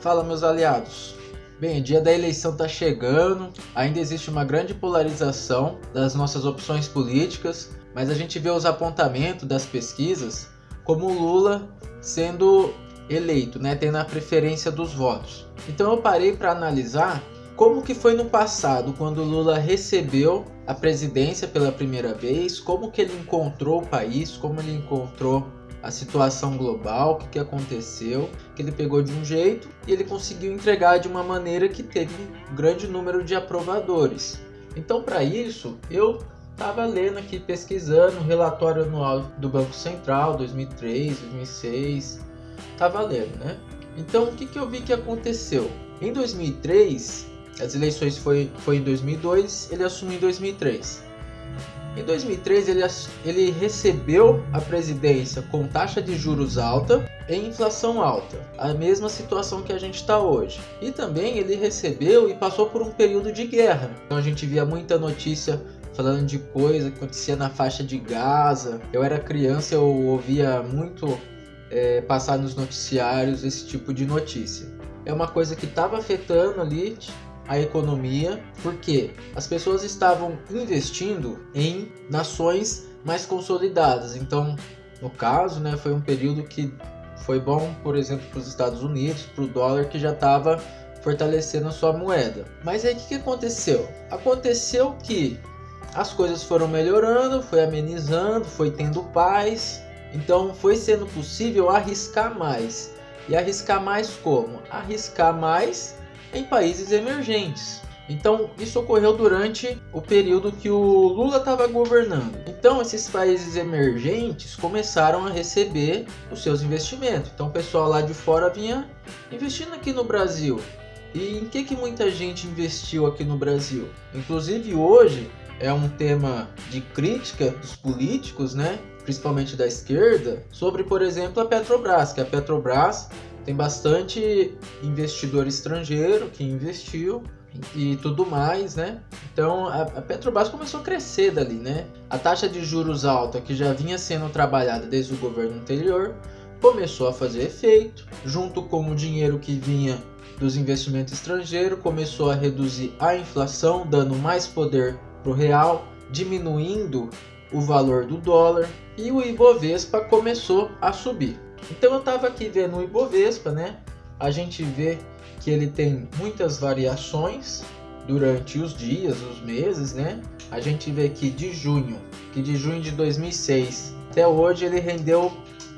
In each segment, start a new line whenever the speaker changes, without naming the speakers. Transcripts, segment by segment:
Fala meus aliados. Bem, o dia da eleição está chegando, ainda existe uma grande polarização das nossas opções políticas, mas a gente vê os apontamentos das pesquisas como Lula sendo eleito, né, tendo a preferência dos votos. Então eu parei para analisar como que foi no passado, quando Lula recebeu a presidência pela primeira vez, como que ele encontrou o país, como ele encontrou a situação global, o que, que aconteceu, que ele pegou de um jeito e ele conseguiu entregar de uma maneira que teve um grande número de aprovadores. Então, para isso, eu estava lendo aqui, pesquisando o relatório anual do Banco Central, 2003, 2006, estava lendo, né? Então, o que, que eu vi que aconteceu? Em 2003, as eleições foi, foi em 2002, ele assumiu em 2003. Em 2003, ele, ele recebeu a presidência com taxa de juros alta e inflação alta, a mesma situação que a gente está hoje. E também ele recebeu e passou por um período de guerra. Então a gente via muita notícia falando de coisa que acontecia na faixa de Gaza. Eu era criança, eu ouvia muito é, passar nos noticiários esse tipo de notícia. É uma coisa que estava afetando ali a economia, porque as pessoas estavam investindo em nações mais consolidadas. Então, no caso, né, foi um período que foi bom, por exemplo, para os Estados Unidos, para o dólar que já estava fortalecendo a sua moeda. Mas aí o que, que aconteceu? Aconteceu que as coisas foram melhorando, foi amenizando, foi tendo paz, então foi sendo possível arriscar mais. E arriscar mais como? Arriscar mais em países emergentes. Então, isso ocorreu durante o período que o Lula estava governando. Então, esses países emergentes começaram a receber os seus investimentos. Então, o pessoal lá de fora vinha investindo aqui no Brasil. E em que, que muita gente investiu aqui no Brasil? Inclusive, hoje é um tema de crítica dos políticos, né? principalmente da esquerda, sobre, por exemplo, a Petrobras, que a Petrobras tem bastante investidor estrangeiro que investiu e tudo mais, né? Então a, Petrobras começou a crescer dali, né? A taxa de juros alta que já vinha sendo trabalhada desde o governo anterior começou a fazer efeito, junto com o dinheiro que vinha dos investimentos estrangeiros, começou a reduzir a inflação, dando mais poder para o real, diminuindo o valor do dólar e o Ibovespa começou a subir. Então eu estava aqui vendo o Ibovespa, né? A gente vê que ele tem muitas variações durante os dias, os meses, né? A gente vê que de junho, que de junho de 2006 até hoje ele rendeu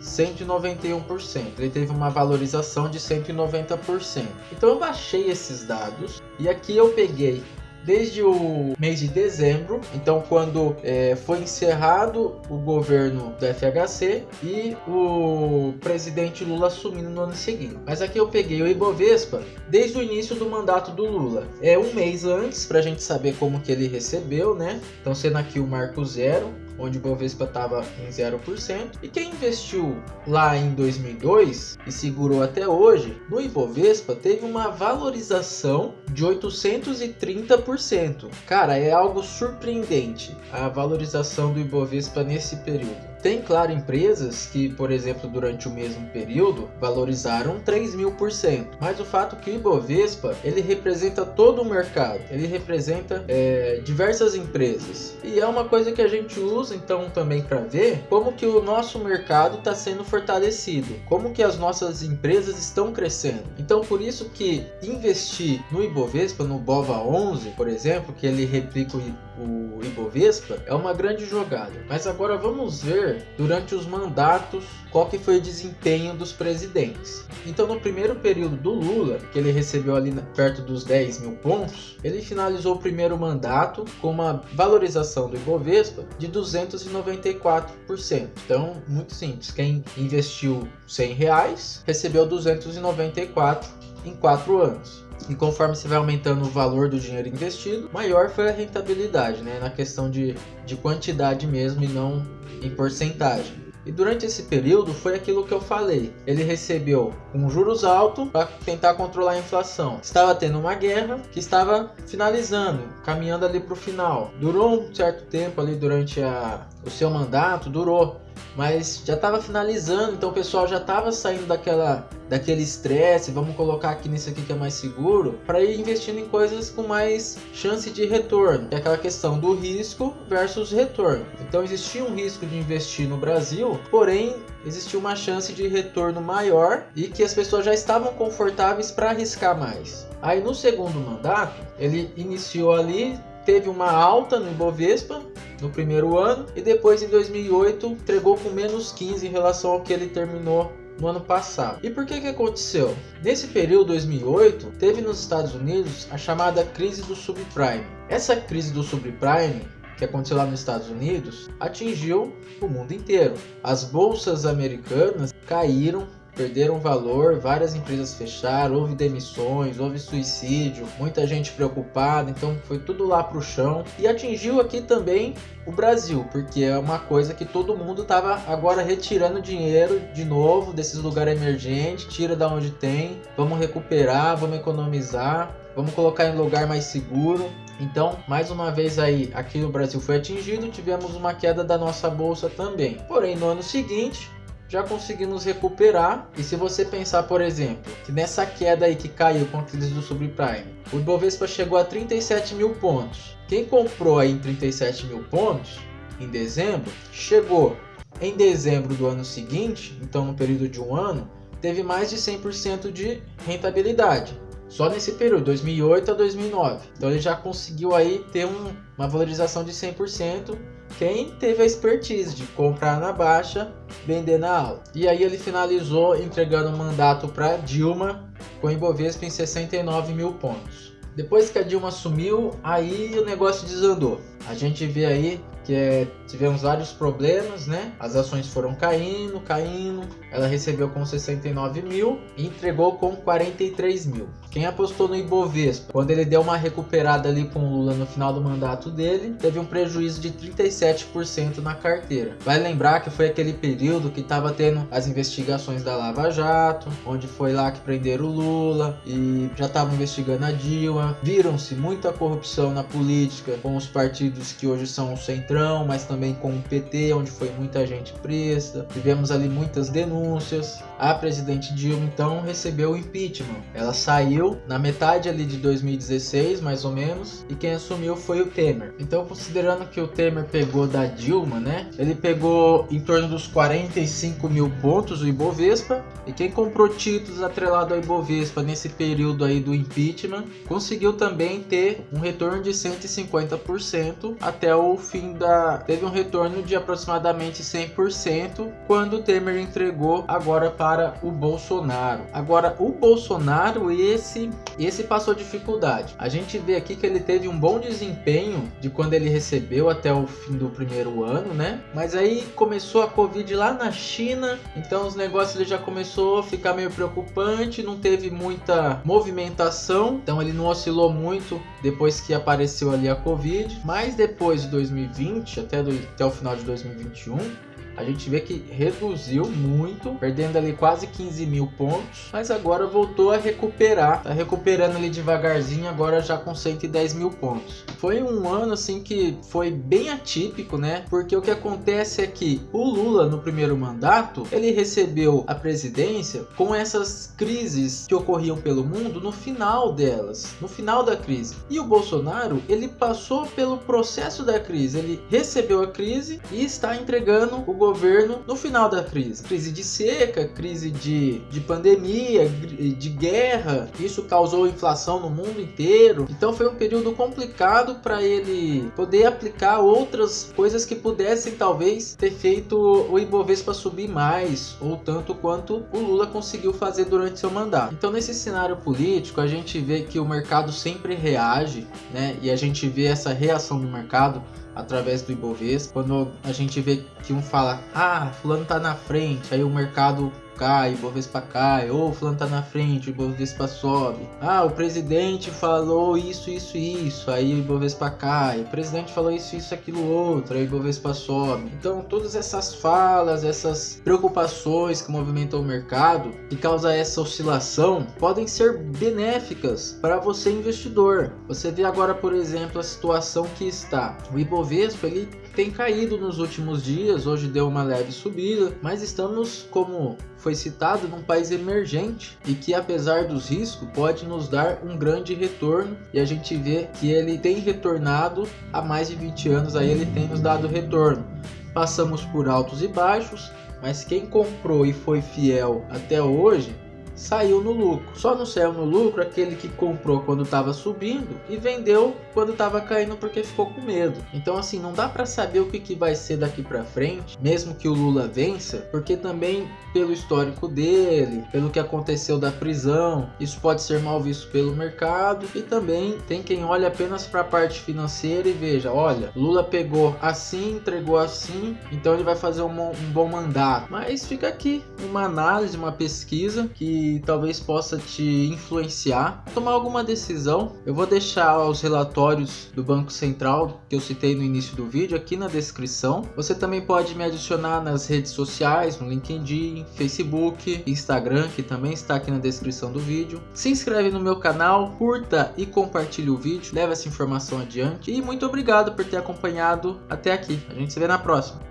191%. Ele teve uma valorização de 190%. Então eu baixei esses dados e aqui eu peguei desde o mês de dezembro, então quando é, foi encerrado o governo do FHC e o presidente Lula assumindo no ano seguinte. Mas aqui eu peguei o Ibovespa desde o início do mandato do Lula. É um mês antes para a gente saber como que ele recebeu, né? Então sendo aqui o marco zero, onde o Bovespa estava em 0%. E quem investiu lá em 2002 e segurou até hoje, no Ibovespa teve uma valorização de 830%. Cara, é algo surpreendente a valorização do Ibovespa nesse período. Tem, claro, empresas que, por exemplo, durante o mesmo período valorizaram 3 mil por cento. Mas o fato é que o Ibovespa ele representa todo o mercado, ele representa é, diversas empresas e é uma coisa que a gente usa então também para ver como que o nosso mercado está sendo fortalecido, como que as nossas empresas estão crescendo. Então por isso que investir no Ibovespa, no Bova 11, por exemplo, que ele replica o o Ibovespa, é uma grande jogada. Mas agora vamos ver durante os mandatos qual que foi o desempenho dos presidentes. Então no primeiro período do Lula, que ele recebeu ali perto dos 10 mil pontos, ele finalizou o primeiro mandato com uma valorização do Ibovespa de 294%. Então, muito simples, quem investiu 100 reais recebeu 294 em 4 anos. E conforme você vai aumentando o valor do dinheiro investido, maior foi a rentabilidade, né? Na questão de, de quantidade mesmo e não em porcentagem. E durante esse período foi aquilo que eu falei. Ele recebeu um juros alto para tentar controlar a inflação. Estava tendo uma guerra que estava finalizando, caminhando ali para o final. Durou um certo tempo ali durante a, o seu mandato, durou. Mas já estava finalizando, então o pessoal já estava saindo daquela daquele estresse, vamos colocar aqui nisso aqui que é mais seguro, para ir investindo em coisas com mais chance de retorno. É aquela questão do risco versus retorno. Então existia um risco de investir no Brasil, porém existia uma chance de retorno maior e que as pessoas já estavam confortáveis para arriscar mais. Aí no segundo mandato, ele iniciou ali teve uma alta no Ibovespa no primeiro ano e depois em 2008 entregou com menos 15 em relação ao que ele terminou no ano passado. E por que que aconteceu? Nesse período 2008, teve nos Estados Unidos a chamada crise do subprime. Essa crise do subprime que aconteceu lá nos Estados Unidos atingiu o mundo inteiro. As bolsas americanas caíram perderam valor, várias empresas fecharam, houve demissões, houve suicídio, muita gente preocupada, então foi tudo lá pro chão e atingiu aqui também o Brasil, porque é uma coisa que todo mundo estava agora retirando dinheiro de novo desses lugares emergentes, tira da onde tem, vamos recuperar, vamos economizar, vamos colocar em lugar mais seguro. Então, mais uma vez aí, aqui no Brasil foi atingido, tivemos uma queda da nossa bolsa também. Porém, no ano seguinte, já conseguimos recuperar. E se você pensar, por exemplo, que nessa queda aí que caiu com a crise do subprime, o Ibovespa chegou a 37 mil pontos. Quem comprou aí em 37 mil pontos em dezembro, chegou em dezembro do ano seguinte, então no período de um ano, teve mais de 100% de rentabilidade. Só nesse período, 2008 a 2009. Então ele já conseguiu aí ter um, uma valorização de 100% quem teve a expertise de comprar na baixa, vender na alta. E aí ele finalizou entregando o mandato para Dilma com Ibovespa em 69 mil pontos. Depois que a Dilma sumiu, aí o negócio desandou. A gente vê aí que é, tivemos vários problemas, né? As ações foram caindo, caindo. Ela recebeu com 69 mil e entregou com 43 mil. Quem apostou no Ibovespa, quando ele deu uma recuperada ali com o Lula no final do mandato dele, teve um prejuízo de 37% na carteira. Vai lembrar que foi aquele período que estava tendo as investigações da Lava Jato, onde foi lá que prenderam o Lula e já estavam investigando a Dilma. Viram-se muita corrupção na política com os partidos que hoje são o Centrão, mas também com o PT, onde foi muita gente presa. Tivemos ali muitas denúncias. A presidente Dilma então recebeu o impeachment. Ela saiu na metade ali de 2016, mais ou menos, e quem assumiu foi o Temer. Então, considerando que o Temer pegou da Dilma, né? Ele pegou em torno dos 45 mil pontos o Ibovespa, e quem comprou títulos atrelado ao Ibovespa nesse período aí do impeachment conseguiu também ter um retorno de 150% até o fim da. Teve um retorno de aproximadamente 100% quando o Temer entregou agora para o Bolsonaro. Agora, o Bolsonaro, esse, esse passou dificuldade. A gente vê aqui que ele teve um bom desempenho de quando ele recebeu até o fim do primeiro ano, né? Mas aí começou a Covid lá na China, então os negócios ele já começou a ficar meio preocupante, não teve muita movimentação, então ele não oscilou muito depois que apareceu ali a Covid, mas depois de 2020 até, do, até o final de 2021 a gente vê que reduziu muito, perdendo ali quase 15 mil pontos, mas agora voltou a recuperar, tá recuperando ali devagarzinho, agora já com 110 mil pontos. Foi um ano assim que foi bem atípico, né? Porque o que acontece é que o Lula no primeiro mandato ele recebeu a presidência com essas crises que ocorriam pelo mundo no final delas, no final da crise. E o Bolsonaro ele passou pelo processo da crise, ele recebeu a crise e está entregando o governo no final da crise. Crise de seca, crise de, de pandemia, de guerra. Isso causou inflação no mundo inteiro. Então foi um período complicado para ele poder aplicar outras coisas que pudessem talvez ter feito o Ibovespa subir mais ou tanto quanto o Lula conseguiu fazer durante seu mandato. Então nesse cenário político a gente vê que o mercado sempre reage, né? E a gente vê essa reação do mercado através do Ibovespa. Quando a gente vê que um fala, ah, fulano tá na frente, aí o mercado cai, o Bovespa cai, ou o fulano tá na frente, o Bovespa sobe. Ah, o presidente falou isso, isso, isso, aí o Bovespa cai. O presidente falou isso, isso, aquilo outro, aí o Bovespa sobe. Então, todas essas falas, essas preocupações que movimentam o mercado, que causa essa oscilação, podem ser benéficas para você investidor. Você vê agora, por exemplo, a situação que está. O Ibovespa, ele tem caído nos últimos dias, hoje deu uma leve subida, mas estamos, como foi citado, num país emergente e que apesar dos riscos pode nos dar um grande retorno e a gente vê que ele tem retornado há mais de 20 anos aí ele tem nos dado retorno. Passamos por altos e baixos, mas quem comprou e foi fiel até hoje saiu no lucro. Só não saiu no lucro aquele que comprou quando estava subindo e vendeu quando estava caindo porque ficou com medo. Então assim, não dá para saber o que, que vai ser daqui para frente, mesmo que o Lula vença, porque também pelo histórico dele, pelo que aconteceu da prisão, isso pode ser mal visto pelo mercado e também tem quem olha apenas para a parte financeira e veja, olha, Lula pegou assim, entregou assim, então ele vai fazer um, um bom mandato. Mas fica aqui uma análise, uma pesquisa que talvez possa te influenciar tomar alguma decisão. Eu vou deixar os relatórios do Banco Central que eu citei no início do vídeo aqui na descrição. Você também pode me adicionar nas redes sociais, no LinkedIn, Facebook, Instagram, que também está aqui na descrição do vídeo. Se inscreve no meu canal, curta e compartilhe o vídeo, leve essa informação adiante. E muito obrigado por ter acompanhado até aqui. A gente se vê na próxima.